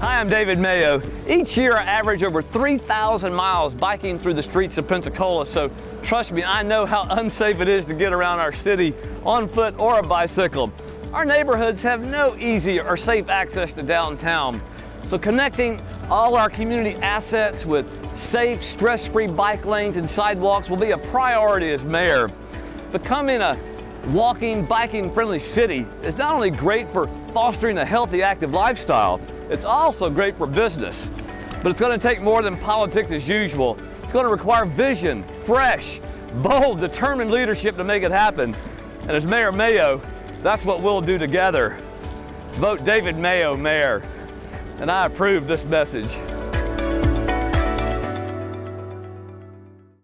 Hi, I'm David Mayo. Each year I average over 3,000 miles biking through the streets of Pensacola, so trust me, I know how unsafe it is to get around our city on foot or a bicycle. Our neighborhoods have no easy or safe access to downtown, so connecting all our community assets with safe, stress-free bike lanes and sidewalks will be a priority as mayor. Becoming a walking, biking friendly city is not only great for fostering a healthy, active lifestyle, it's also great for business. But it's going to take more than politics as usual. It's going to require vision, fresh, bold, determined leadership to make it happen. And as Mayor Mayo, that's what we'll do together. Vote David Mayo mayor. And I approve this message.